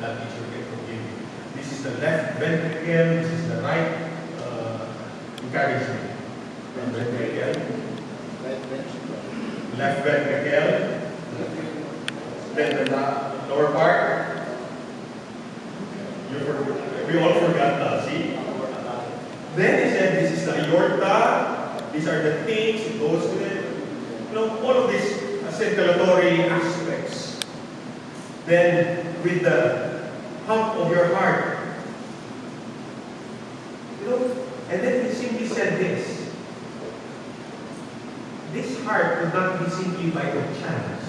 that teacher can forgive you. This is the left ventricle, this is the right, uh, encourage me. Left ventricle, left ventricle, then the lower part. You we all forgot that, see? Then he said, this is the aorta, these are the things, it goes to it. You know, all of these circulatory aspects. Then with the pump of your heart. You know, and then he simply said this. This heart would not be simply by the chance.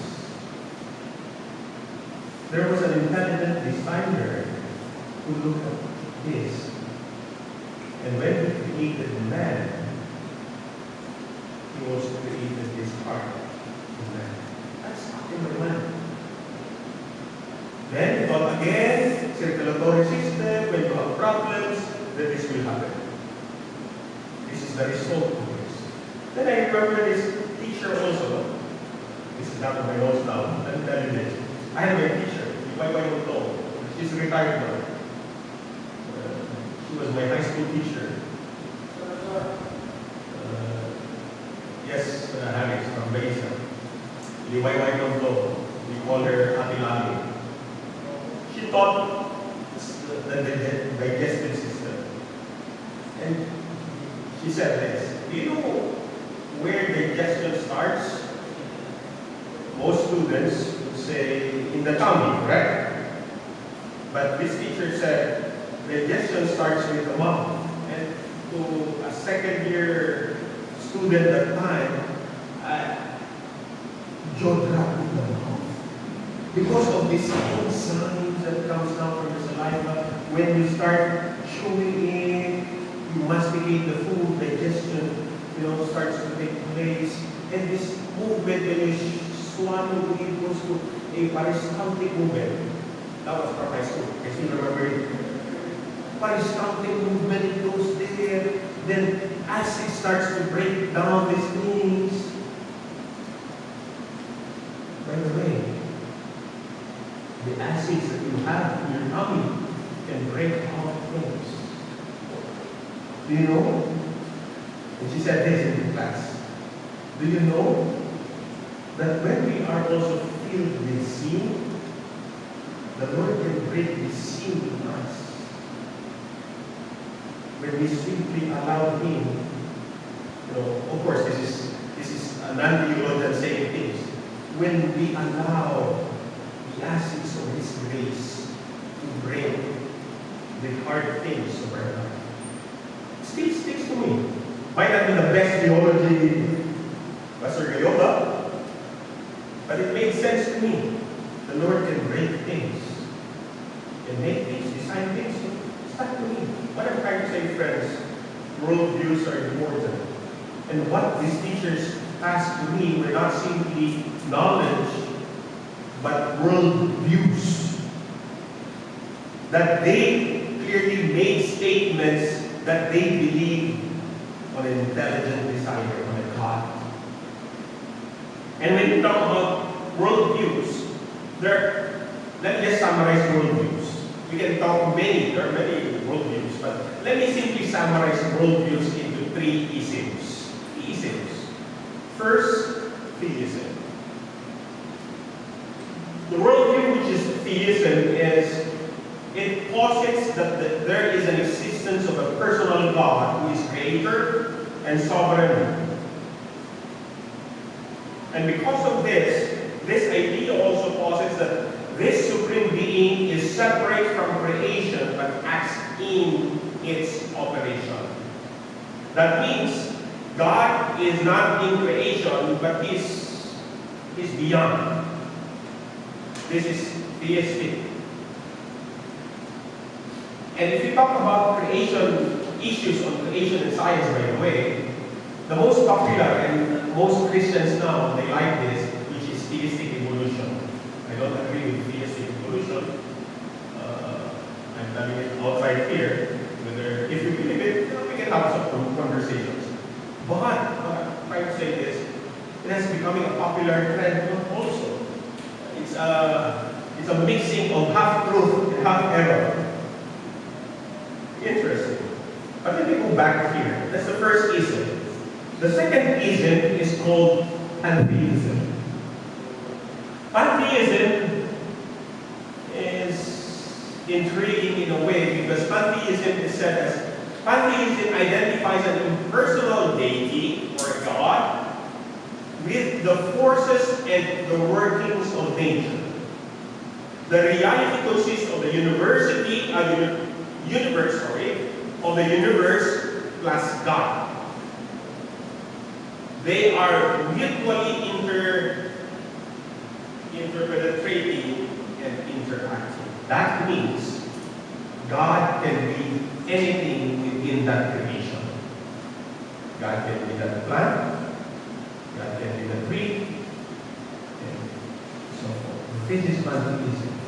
There was an intelligent designer who looked at this. And when he created the man, he also created this heart in man. That's number one. Then, but again, problems, then this will happen. This is the result of this. Then I remember this teacher also. This is not my notes now. I'm telling you. I have a teacher, wife told. She's retired now. Uh, she was my high school teacher. Uh, yes, uh, Harris from Besa. Liwayway ng We call her Ate Lali. She taught the, the, digestive system. And she said this, do you know where digestion starts? Most students say in the tummy, correct? But this teacher said digestion starts with the mouth. And to a second year student at time, uh, jaw dropped in the mouth. Because of these enzymes that comes down from the saliva, when you start chewing in, you masticate the food, digestion, you know, starts to take place. And this movement, when you swallow, it goes to a peristaltic movement. That was from high school. I still remember it. Peristaltic movement, it goes there. Then as it starts to break down these things, by the way, the acids that you have in your tummy can break out things. Do you know? And she said this in the class. Do you know that when we are also filled with sin, the Lord can break the sin in us. When we simply allow Him, you know, of course, this is this is a non-theologian saying things. When we allow the of His grace to break the hard things of our life, still sticks to me. Might not be the best theology, Pastor Gayola, but it made sense to me. The Lord can break things, can make things, design things. Stuck to me. What I'm trying to say, friends, worldviews are important. And what these teachers asked to me were not simply knowledge, but worldviews. That they clearly made statements that they believe on an intelligent designer, on a God. And when you talk about worldviews, there, let me just summarize worldviews. We can talk many, there are many worldviews, but let me simply summarize worldviews into three isms. Isms. First, theism. The worldview which is theism is it posits that the, there is an existence of a personal God who is creator and sovereign. And because of this, this idea also posits that this supreme being is separate from creation but acts in its operation. That means God is not in creation but is, he's beyond. This is theistic. And if you talk about creation, issues on creation and science, by the way, the most popular and most Christians now, they like this, which is theistic evolution. I don't agree with theistic evolution. Uh, I'm telling it outside here. Whether, if you believe it, we can have some conversations. But, what I'm trying to say is, it has becoming a popular trend also. It's a, it's a mixing of half truth and half-error. Interesting. But let me go back here. That's the first ism. The second ism is called pantheism. Pantheism is intriguing in a way because pantheism is said as pantheism identifies an impersonal deity or God with the forces and the workings of nature. The reality consists of the university, uh, uni- universe, sorry, of the universe plus God. They are mutually inter, interpenetrating and interacting. That means God can be anything within that creation. God can be that plant, God can be the tree, and so forth. This is pantheism.